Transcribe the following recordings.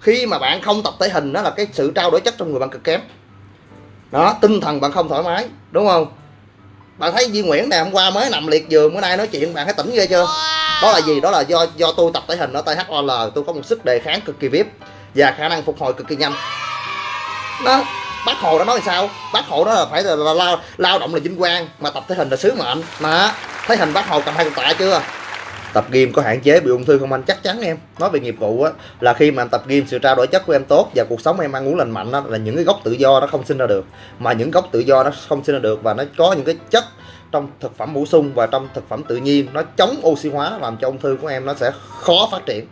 khi mà bạn không tập thể hình đó là cái sự trao đổi chất trong người bạn cực kém. Đó tinh thần bạn không thoải mái đúng không? Bạn thấy Duy Nguyễn này hôm qua mới nằm liệt giường bữa nay nói chuyện bạn thấy tỉnh ghê chưa? Đó là gì? Đó là do do tôi tập thể hình ở THOL tôi có một sức đề kháng cực kỳ vip và khả năng phục hồi cực kỳ nhanh. Đó bác hồ đã nói sao? Bác hồ đó là phải là, lao lao động là vinh quang mà tập thể hình là sứ mệnh. Mà thấy hình bác hồ cầm hai con tạ chưa tập gym có hạn chế bị ung thư không anh? Chắc chắn em. Nói về nghiệp vụ á là khi mà anh tập gym sự trao đổi chất của em tốt và cuộc sống em ăn uống lành mạnh đó, là những cái gốc tự do nó không sinh ra được. Mà những gốc tự do nó không sinh ra được và nó có những cái chất trong thực phẩm bổ sung và trong thực phẩm tự nhiên nó chống oxy hóa làm cho ung thư của em nó sẽ khó phát triển.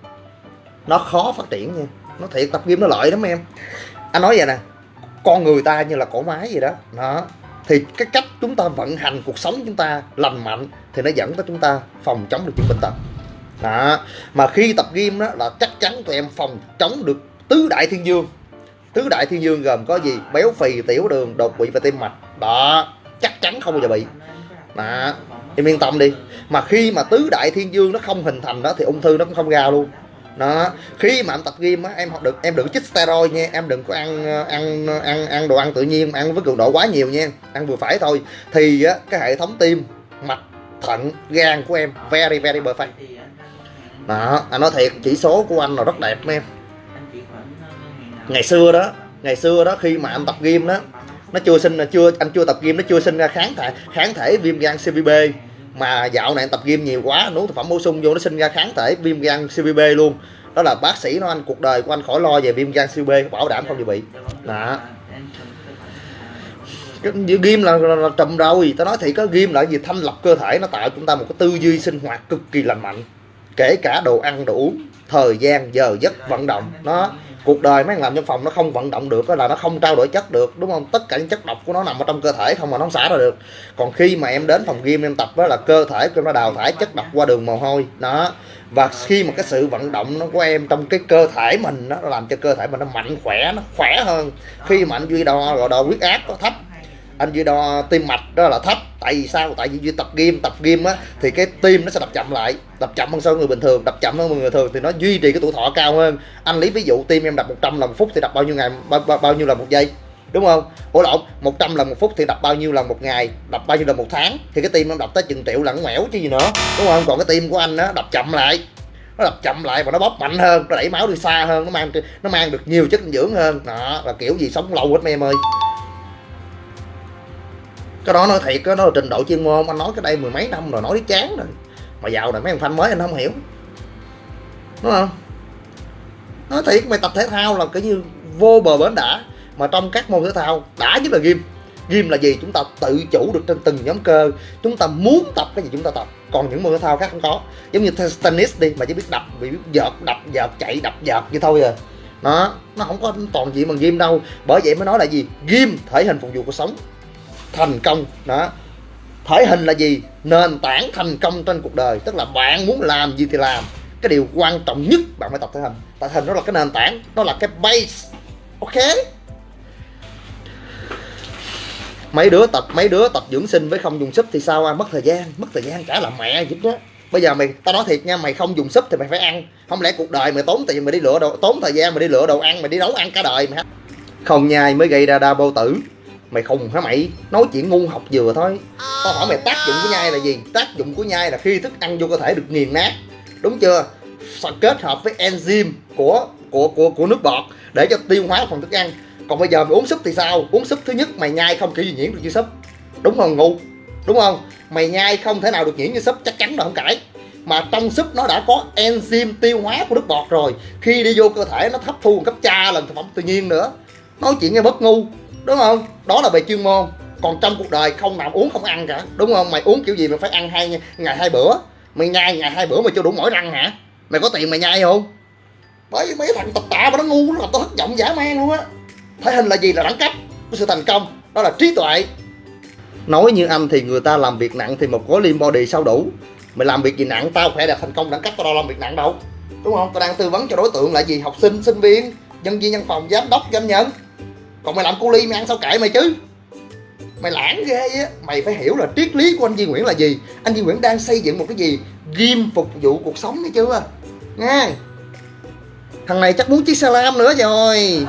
Nó khó phát triển nha. Nó thiệt tập gym nó lợi lắm em. Anh nói vậy nè con người ta như là cổ máy gì đó. Đó. Thì cái cách chúng ta vận hành cuộc sống chúng ta lành mạnh thì nó dẫn tới chúng ta phòng chống được những bệnh tật. Đó. Mà khi tập gym đó là chắc chắn tụi em phòng chống được tứ đại thiên dương. Tứ đại thiên dương gồm có gì? Béo phì, tiểu đường, đột quỵ và tim mạch. Đó. Chắc chắn không bao giờ bị. Đó. Em yên tâm đi. Mà khi mà tứ đại thiên dương nó không hình thành đó thì ung thư nó cũng không ra luôn. Đó. Khi mà em tập gym á, em học được, em đừng chích steroid nha. Em đừng có ăn ăn ăn ăn đồ ăn tự nhiên, ăn với cường độ quá nhiều nha. Ăn vừa phải thôi. Thì á, cái hệ thống tim, mạch thận gan của em. Very very perfect. Đó, anh nói thiệt, chỉ số của anh là rất đẹp em. Ngày xưa đó, ngày xưa đó khi mà anh tập gym đó, nó chưa sinh là chưa, anh chưa tập gym, nó chưa sinh ra kháng thể kháng thể viêm gan CVB mà dạo này anh tập gym nhiều quá uống thực phẩm bổ sung vô nó sinh ra kháng thể viêm gan CVB luôn. Đó là bác sĩ nói anh, cuộc đời của anh khỏi lo về viêm gan CVB bảo đảm không bị bị. Đó ghim là, là, là trùm rồi tao nói thì có ghim là gì? Thanh lọc cơ thể nó tạo chúng ta một cái tư duy sinh hoạt cực kỳ lành mạnh. Kể cả đồ ăn đồ uống thời gian giờ giấc vận động. Nó cuộc đời mấy làm trong phòng nó không vận động được là nó không trao đổi chất được đúng không? Tất cả những chất độc của nó nằm ở trong cơ thể không mà nó không xả ra được. Còn khi mà em đến phòng gym em tập đó là cơ thể của nó đào thải chất độc qua đường mồ hôi. Đó. Và khi mà cái sự vận động nó của em trong cái cơ thể mình nó làm cho cơ thể mình nó mạnh khỏe nó khỏe hơn. Khi mà anh duy đo gọi đo huyết áp nó thấp anh duy đo tim mạch đó là thấp. Tại vì sao? Tại vì duy tập gym tập gym á thì cái tim nó sẽ đập chậm lại đập chậm hơn so với người bình thường đập chậm hơn người thường thì nó duy trì cái tuổi thọ cao hơn. Anh lấy ví dụ tim em đập 100 lần một phút thì đập bao nhiêu ngày bao, bao, bao nhiêu lần một giây? Đúng không? Ủa lộn 100 lần một phút thì đập bao nhiêu lần một ngày? Đập bao nhiêu lần một tháng? Thì cái tim nó đập tới chừng triệu lẫn ngoẻo chứ gì nữa. Đúng không? Còn cái tim của anh á đập chậm lại. Nó đập chậm lại và nó bóp mạnh hơn nó đẩy máu đi xa hơn nó mang nó mang được nhiều chất dinh dưỡng hơn. Đó là kiểu gì sống lâu hết mấy em ơi cái đó nói thiệt, cái đó là trình độ chuyên môn. Anh nói cái đây mười mấy năm rồi, nói chán rồi. Mà giàu này mấy thằng fan mới anh không hiểu. Đúng không? Nói thiệt, mày tập thể thao là cái như vô bờ bến đã. Mà trong các môn thể thao, đã nhất là gym. Gym là gì? Chúng ta tự chủ được trên từng nhóm cơ. Chúng ta muốn tập cái gì chúng ta tập. Còn những môn thể thao khác không có. Giống như tennis đi, mà chỉ biết đập, bị biết vợt đập vợt chạy, đập vợt như thôi à. Nó nó không có toàn diện bằng gym đâu. Bởi vậy mới nói là gì? Gym, thể hình phục vụ cuộc sống thành công. Đó. Thể hình là gì? Nền tảng thành công trên cuộc đời. Tức là bạn muốn làm gì thì làm. Cái điều quan trọng nhất bạn phải tập thể hình. Tập thể hình nó là cái nền tảng nó là cái base. Ok? Mấy đứa tập, mấy đứa tập dưỡng sinh với không dùng súp thì sao à? mất thời gian, mất thời gian trả làm mẹ giúp đó bây giờ mày, tao nói thiệt nha, mày không dùng súp thì mày phải ăn. Không lẽ cuộc đời mày tốn tiền mày đi lựa đồ, tốn thời gian mày đi lựa đồ ăn, mày đi nấu ăn cả đời mày không nhai mới gây ra đa bao tử mày khùng hả mày? Nói chuyện ngu học vừa thôi. Tao hỏi mày tác dụng của nhai là gì? Tác dụng của nhai là khi thức ăn vô cơ thể được nghiền nát. Đúng chưa? Kết hợp với enzyme của của của của nước bọt để cho tiêu hóa phần thức ăn. Còn bây giờ mày uống súp thì sao? Uống súp thứ nhất mày nhai không kiểu gì nhiễm được như súp. Đúng không ngu? Đúng không? Mày nhai không thể nào được nhiễm như súp chắc chắn là không cãi. Mà trong súp nó đã có enzyme tiêu hóa của nước bọt rồi. Khi đi vô cơ thể nó hấp thu cấp cha lần thực phẩm tự nhiên nữa. Nói chuyện nghe bất ngu đúng không? Đó là về chuyên môn. Còn trong cuộc đời không nào uống, không ăn cả. Đúng không? Mày uống kiểu gì mày phải ăn hai, ngày hai bữa? Mày nhai ngày hai bữa mày chưa đủ mỗi răng hả? Mày có tiền mày nhai không? Bởi vì mấy thằng tập tạ mà nó ngu, nó làm tao thất vọng giả man luôn á. Thể hình là gì là đẳng cấp của sự thành công. Đó là trí tuệ. Nói như anh thì người ta làm việc nặng thì một gói lim body sao đủ. Mày làm việc gì nặng, tao khỏe đạt thành công đẳng cấp, tao đâu làm việc nặng đâu. Đúng không? Tao đang tư vấn cho đối tượng là gì? Học sinh sinh viên, nhân viên, văn phòng, giám đốc doanh nhân còn mày làm cu ly, mày ăn sao kệ mày chứ? Mày lãng ghê á. Mày phải hiểu là triết lý của anh Duy Nguyễn là gì. Anh Duy Nguyễn đang xây dựng một cái gì? Ghim phục vụ cuộc sống thấy chưa? Nha thằng này chắc muốn chiếc xe lam nữa rồi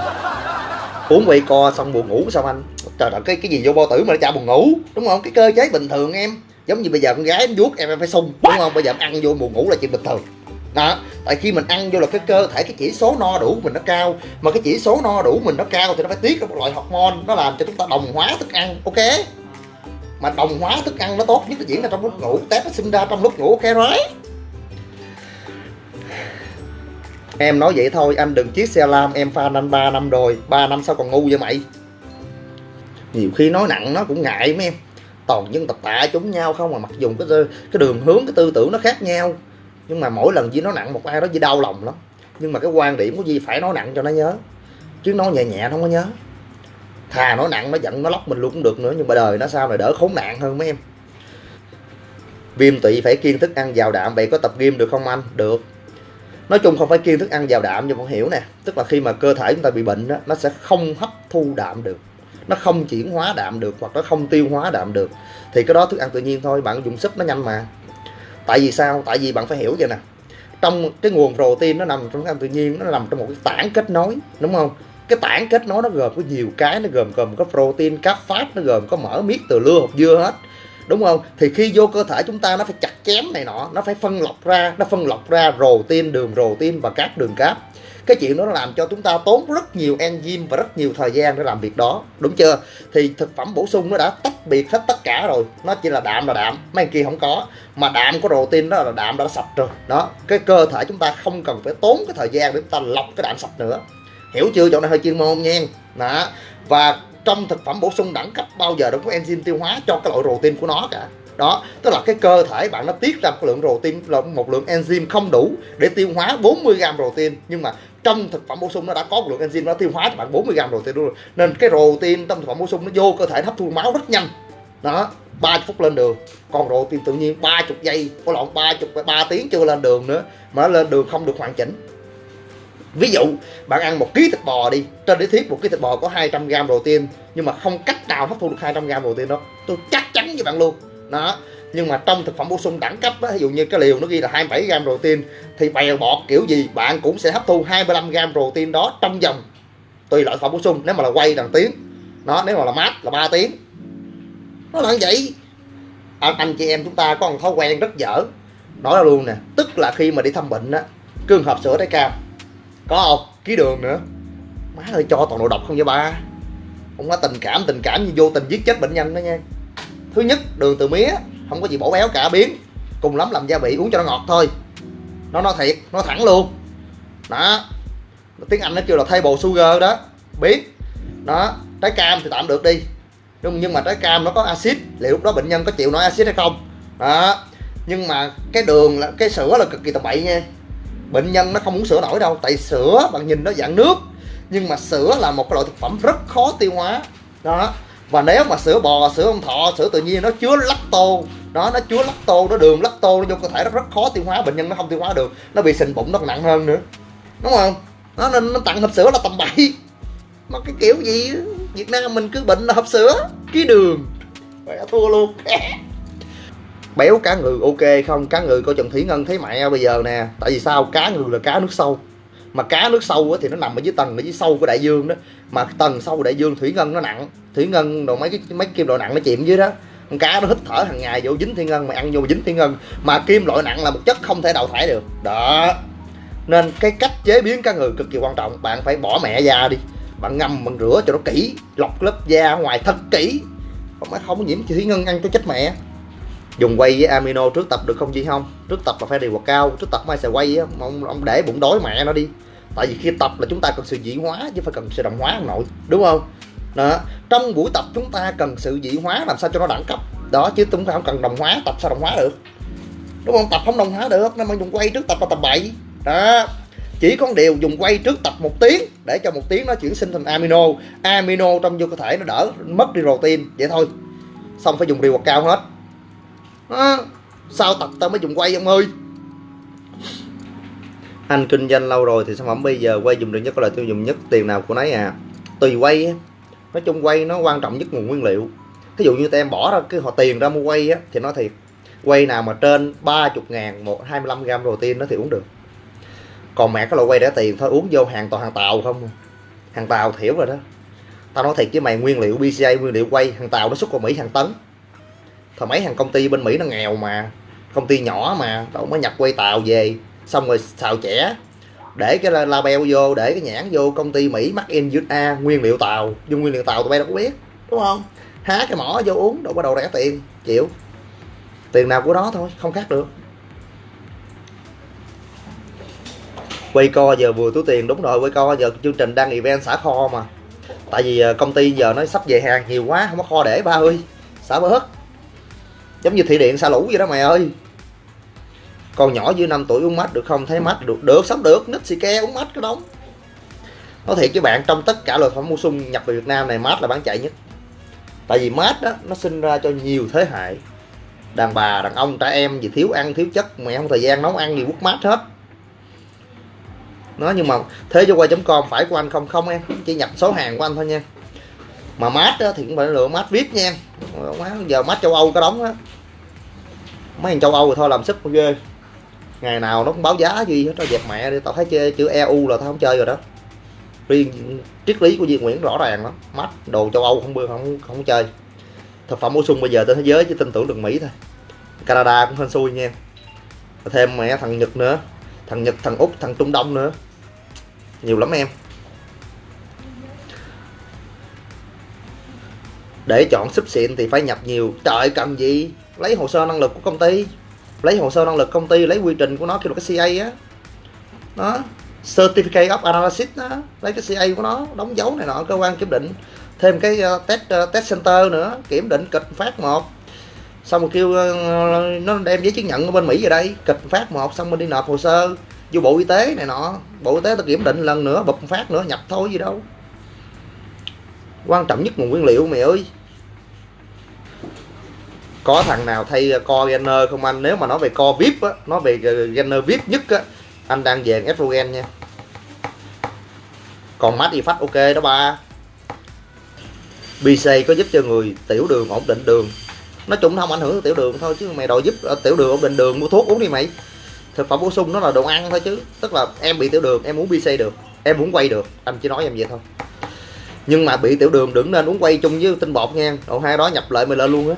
uống quay co xong buồn ngủ sao anh? Trời đất, cái cái gì vô bao tử mà nó chả buồn ngủ? Đúng không? Cái cơ chế bình thường em. Giống như bây giờ con gái em vuốt em em phải sung, đúng không? Bây giờ em ăn vô buồn ngủ là chuyện bình thường đó, tại khi mình ăn vô là cái cơ thể, cái chỉ số no đủ mình nó cao. Mà cái chỉ số no đủ mình nó cao thì nó phải tiết ra một loại hormone, nó làm cho chúng ta đồng hóa thức ăn, ok? Mà đồng hóa thức ăn nó tốt nhất là diễn ra trong lúc ngủ, tép nó sinh ra trong lúc ngủ, ok rồi? Em nói vậy thôi, anh đừng chiếc xe lam em pha anh 3 năm rồi 3 năm sau còn ngu vậy mày? Nhiều khi nói nặng nó cũng ngại mấy em. Toàn dân tập tạ chúng nhau không mà mặc dùng cái cái đường hướng, cái tư tưởng nó khác nhau nhưng mà mỗi lần chỉ nói nặng một ai đó chỉ đau lòng lắm. Nhưng mà cái quan điểm của Di phải nói nặng cho nó nhớ. Chứ nói nhẹ nhẹ nó không có nhớ. Thà nói nặng nó giận nó lóc mình luôn cũng được nữa nhưng mà đời nó sao này đỡ khốn nạn hơn mấy em. Viêm tụy phải kiêng thức ăn giàu đạm vậy có tập gym được không anh? Được. Nói chung không phải kiêng thức ăn giàu đạm nhưng con hiểu nè. Tức là khi mà cơ thể chúng ta bị bệnh đó, nó sẽ không hấp thu đạm được. Nó không chuyển hóa đạm được hoặc nó không tiêu hóa đạm được. Thì cái đó thức ăn tự nhiên thôi bạn dùng sức nó nhanh mà tại vì sao? Tại vì bạn phải hiểu vậy nè. Trong cái nguồn protein nó nằm trong thức ăn tự nhiên nó nằm trong một cái tảng kết nối, đúng không? Cái tảng kết nối nó gồm có nhiều cái, nó gồm gồm có protein, các phát nó gồm có mỡ miết từ lưa hoặc dưa hết, đúng không? Thì khi vô cơ thể chúng ta nó phải chặt chém này nọ, nó phải phân lọc ra, nó phân lọc ra protein, đường protein và các đường cáp cái chuyện đó nó làm cho chúng ta tốn rất nhiều enzyme và rất nhiều thời gian để làm việc đó. Đúng chưa? Thì thực phẩm bổ sung nó đã tách biệt hết tất cả rồi. Nó chỉ là đạm là đạm. Mấy kia không có. Mà đạm có protein đó là đạm đã sạch rồi. Đó. Cái cơ thể chúng ta không cần phải tốn cái thời gian để chúng ta lọc cái đạm sạch nữa. Hiểu chưa? Chỗ này hơi chuyên môn nha. Đó. Và trong thực phẩm bổ sung đẳng cấp bao giờ đâu có enzyme tiêu hóa cho cái loại protein của nó cả đó, tức là cái cơ thể bạn nó tiết ra một lượng protein, là một lượng enzyme không đủ để tiêu hóa 40 gram protein. Nhưng mà trong thực phẩm bổ sung nó đã có một lượng enzyme nó tiêu hóa cho bạn 40 gram protein luôn nên cái protein trong thực phẩm bổ sung nó vô cơ thể hấp thu máu rất nhanh. Đó 30 phút lên đường, còn protein tự nhiên 30 giây, có lộn 30 3 tiếng chưa lên đường nữa mà nó lên đường không được hoàn chỉnh. Ví dụ, bạn ăn một ký thịt bò đi, trên lý thuyết một ký thịt bò có 200 gram protein, nhưng mà không cách nào hấp thu được 200 gram protein đó. Tôi chắc chắn với bạn luôn đó. Nhưng mà trong thực phẩm bổ sung đẳng cấp á, ví dụ như cái liều nó ghi là 27 gram protein thì bèo bọt kiểu gì bạn cũng sẽ hấp thu 25 gram protein đó trong vòng tùy loại thực phẩm bổ sung. Nếu mà là quay là tiếng nó nếu mà là mát là 3 tiếng. Nó là như vậy. Anh, anh chị em chúng ta có một thói quen rất dở. Nói ra luôn nè tức là khi mà đi thăm bệnh á cương hộp sữa trái cam. Có không? Ký đường nữa. Má ơi cho toàn đồ độc không vậy ba? Không có tình cảm tình cảm như vô tình giết chết bệnh nhân đó nha thứ nhất, đường từ mía, không có gì bổ béo cả, biến. Cùng lắm làm gia vị uống cho nó ngọt thôi. Nó nói thiệt, nó thẳng luôn. Đó. Tiếng anh nó kêu là table sugar đó. Biến. Đó. Trái cam thì tạm được đi. Nhưng nhưng mà trái cam nó có axit. Liệu lúc đó bệnh nhân có chịu nói axit hay không? Đó. Nhưng mà cái đường là, cái sữa là cực kỳ tầm bậy nha. Bệnh nhân nó không muốn sữa nổi đâu, tại sữa bạn nhìn nó dạng nước. Nhưng mà sữa là một cái loại thực phẩm rất khó tiêu hóa. Đó và nếu mà sữa bò, sữa ông thọ, sữa tự nhiên nó chứa lacto đó nó chứa lacto, nó đường lacto nó vô cơ thể, nó rất khó tiêu hóa, bệnh nhân nó không tiêu hóa được, nó bị sình bụng nó còn nặng hơn nữa. Đúng không? Nó nên, nó tặng hộp sữa là tầm bậy mà cái kiểu gì? Việt Nam mình cứ bệnh là hộp sữa, ký đường. Mẹ thua luôn. Béo cá ngừ ok không? Cá ngừ coi trần thủy ngân thấy mẹ bây giờ nè. Tại vì sao? Cá ngừ là cá nước sâu mà cá nước sâu thì nó nằm ở dưới tầng, ở dưới sâu của đại dương đó. Mà tầng sâu của đại dương thủy ngân nó nặng. Thủy ngân đồ mấy cái, mấy kim loại nặng nó chìm dưới đó. Con cá nó hít thở hàng ngày vô dính thủy ngân, mà ăn vô dính thủy ngân. Mà kim loại nặng là một chất không thể đào thải được. Đó. Nên cái cách chế biến cá ngừ cực kỳ quan trọng. Bạn phải bỏ mẹ da đi. Bạn ngâm bằng rửa cho nó kỹ. Lọc lớp da ngoài thật kỹ. Không phải không nhiễm thủy ngân ăn cho chết mẹ dùng quay với amino trước tập được không gì không. Trước tập là phải điều hoạt cao trước tập mai sẽ quay á. Ông, ông để bụng đói mẹ nó đi. Tại vì khi tập là chúng ta cần sự dị hóa chứ phải cần sự đồng hóa ông nội đúng không? Đó. Trong buổi tập chúng ta cần sự dị hóa làm sao cho nó đẳng cấp. Đó chứ chúng ta không cần đồng hóa tập sao đồng hóa được? Đúng không? Tập không đồng hóa được nên mà dùng quay trước tập là tập bậy đó. Chỉ có điều dùng quay trước tập một tiếng để cho một tiếng nó chuyển sinh thành amino. Amino trong vô cơ thể nó đỡ mất đi protein. Vậy thôi. Xong phải dùng điều cao hết à, sao tập tao mới dùng quay ông ơi? Anh kinh doanh lâu rồi thì sản phẩm bây giờ quay dùng được nhất là tiêu dùng nhất tiền nào của nấy à. Tùy quay nói chung quay nó quan trọng nhất nguồn nguyên liệu. Ví dụ như em bỏ ra cái họ tiền ra mua quay á thì nói thiệt quay nào mà trên 30 ngàn một 25 gram protein nó thì uống được. Còn mẹ cái loại quay để tiền thôi uống vô hàng toàn hàng tàu không à. hàng tàu thiểu rồi đó. Tao nói thiệt với mày nguyên liệu BCA nguyên liệu quay hàng tàu nó xuất qua Mỹ hàng tấn thôi mấy hàng công ty bên Mỹ nó nghèo mà, công ty nhỏ mà, đâu mới nhập quay tàu về. Xong rồi xào trẻ để cái label vô, để cái nhãn vô, công ty Mỹ mắc in USA nguyên liệu tàu. Dùng nguyên liệu tàu tụi bay đâu có biết, đúng không? Há cái mỏ vô uống, đâu có đầu rẻ tiền, chịu. Tiền nào của đó thôi, không khác được. Quay co giờ vừa túi tiền, đúng rồi, quay co giờ chương trình đang event xả kho mà. Tại vì ờ, công ty giờ nó sắp về hàng nhiều quá, không có kho để ba ơi. Xả bớt giống như thị điện xa lũ vậy đó mày ơi. Con nhỏ dưới 5 tuổi uống mát được không? Thấy mát được. Được, sống được. Nít xì ke uống mát cái đóng nói thiệt với bạn, trong tất cả loại phẩm mua sung nhập về Việt Nam này, mát là bán chạy nhất. Tại vì mát đó, nó sinh ra cho nhiều thế hệ. Đàn bà, đàn ông, trẻ em gì thiếu ăn, thiếu chất mẹ không thời gian nấu ăn gì quất mát hết. Nó nhưng mà thế cho quay.com phải của anh không? Không em, chỉ nhập số hàng của anh thôi nha mà mát đó thì cũng phải lựa mát vip nha. Giờ mát châu âu có đóng á. Mấy thằng châu âu thì thôi làm sức con ghê. Ngày nào nó cũng báo giá gì hết tao dẹp mẹ đi. Tao thấy chơi chữ eu là tao không chơi rồi đó. Riêng triết lý của Duy Nguyễn rõ ràng lắm. Mát đồ châu Âu không bưa không không chơi. Thực phẩm bổ sung bây giờ trên thế giới chỉ tin tưởng được Mỹ thôi. Canada cũng hên xui nha. Thêm mẹ thằng Nhật nữa. Thằng Nhật, thằng Úc, thằng Trung Đông nữa. Nhiều lắm em. Để chọn súp xịn thì phải nhập nhiều. Trời cần gì? Lấy hồ sơ năng lực của công ty. Lấy hồ sơ năng lực công ty lấy quy trình của nó kêu là cái CA á. Đó. Certificate of analysis đó. Lấy cái CA của nó đóng dấu này nọ cơ quan kiểm định. Thêm cái uh, test uh, test center nữa kiểm định kịch phát một. Xong rồi kêu uh, nó đem giấy chứng nhận ở bên Mỹ về đây. Kịch phát một xong mình đi nộp hồ sơ. Vô bộ y tế này nọ. Bộ y tế ta kiểm định lần nữa bật phát nữa nhập thôi gì đâu quan trọng nhất nguồn nguyên liệu, mày ơi. Có thằng nào thay co gainer không anh? Nếu mà nói về co vip á, nói về gainer vip nhất á, anh đang về estrogen nha. Còn mát phát ok đó ba. BC có giúp cho người tiểu đường ổn định đường. Nói chung không ảnh hưởng tiểu đường thôi, chứ mày đòi giúp ờ, tiểu đường ổn định đường, mua thuốc uống đi mày. Thực phẩm bổ sung nó là đồ ăn thôi chứ. Tức là em bị tiểu đường, em muốn BC được, em muốn quay được. Anh chỉ nói em vậy thôi nhưng mà bị tiểu đường đừng nên uống quay chung với tinh bột nha. Độ hai đó nhập lại mình lên luôn á.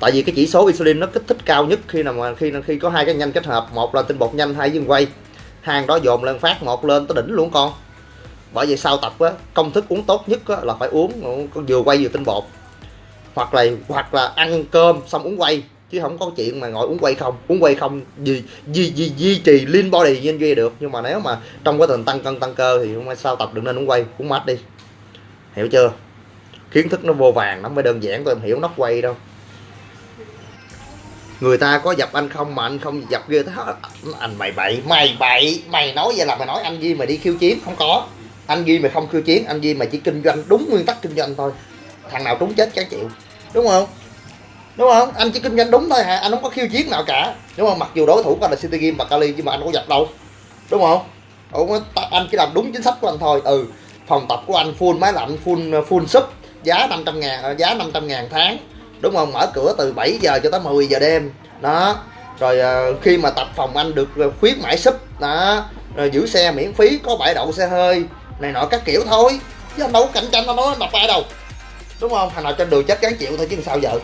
Tại vì cái chỉ số insulin nó kích thích cao nhất khi nào mà khi khi có hai cái nhanh kết hợp. Một là tinh bột nhanh hai dương quay. Hàng đó dồn lên phát một lên tới đỉnh luôn con. Bởi vì sau tập á công thức uống tốt nhất á, là phải uống vừa quay vừa tinh bột. Hoặc là hoặc là ăn cơm xong uống quay chứ không có chuyện mà ngồi uống quay không. Uống quay không gì gì gì duy trì lean body như anh duy được. Nhưng mà nếu mà trong quá trình tăng cân, tăng cơ thì không sao tập đừng nên uống quay, uống mát đi. Hiểu chưa? Kiến thức nó vô vàng nó mới đơn giản tôi em hiểu nó quay đâu. Người ta có dập anh không mà anh không dập ghê thế anh mày bậy mày bậy, mày nói vậy là mày nói anh Duy mày đi khiêu chiến, không có. Anh Duy mày không khiêu chiến, anh Duy mày chỉ kinh doanh đúng nguyên tắc kinh doanh thôi. Thằng nào trúng chết chán chịu, đúng không? Đúng không? Anh chỉ kinh doanh đúng thôi hả? Anh không có khiêu chiến nào cả. Đúng không? Mặc dù đối thủ của anh là City Game và Kali nhưng mà anh có dập đâu. Đúng không? Ủa, anh chỉ làm đúng chính sách của anh thôi. Ừ phòng tập của anh full máy lạnh full full sub giá 500 ngàn ờ, giá 500 ngàn tháng. Đúng không? Mở cửa từ 7 giờ cho tới 10 giờ đêm. Đó. Rồi ờ, khi mà tập phòng anh được ờ, khuyến mãi súp đó. Rồi giữ xe miễn phí có bãi đậu xe hơi này nọ các kiểu thôi. Chứ anh đâu có cạnh tranh anh nói đọc ai đâu. Đúng không? Thằng nào trên đường chết gắn chịu thôi chứ sao vợ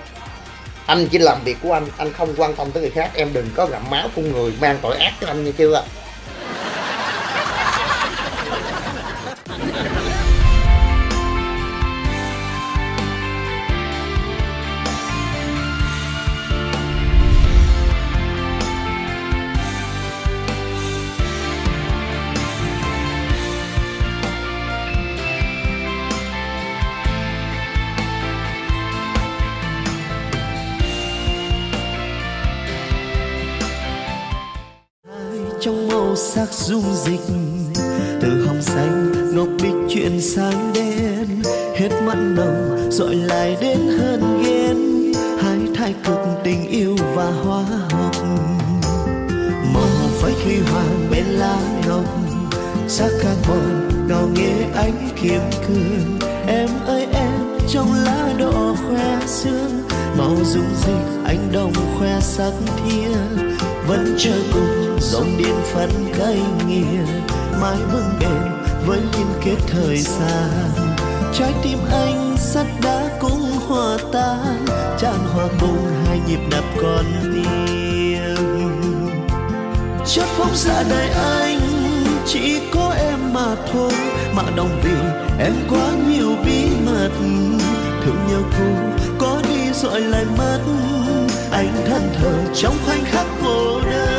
anh chỉ làm việc của anh anh không quan tâm tới người khác. Em đừng có gặm máu phun người, mang tội ác cho anh như chưa? Màu sắc dung dịch. Từ hồng xanh, ngọc bích chuyển sang đen. Hết mặn nồng dội lại đến hơn ghen. Hai thái cực tình yêu và hoa hồng. Màu phách huy hoàng bên lá ngọc. Sắc carbon ngào nghe ánh kiếm cương em ơi, em, trong lá đỏ khoe sương. Màu dung dịch anh đồng khoe sắc thiên vẫn chờ cùng, dòng điện phân cây nghiền mãi vững bền với liên kết thời gian. Trái tim anh sắt đá cũng hòa tan, tràn hòa cùng hai nhịp đập con tim chất phóng ra đời anh, chỉ có em mà thôi, mà đồng vì em quá nhiều bí mật thương nhau cô có đi rồi lại mất. Anh thân thờ trong khoảnh khắc cô đơn.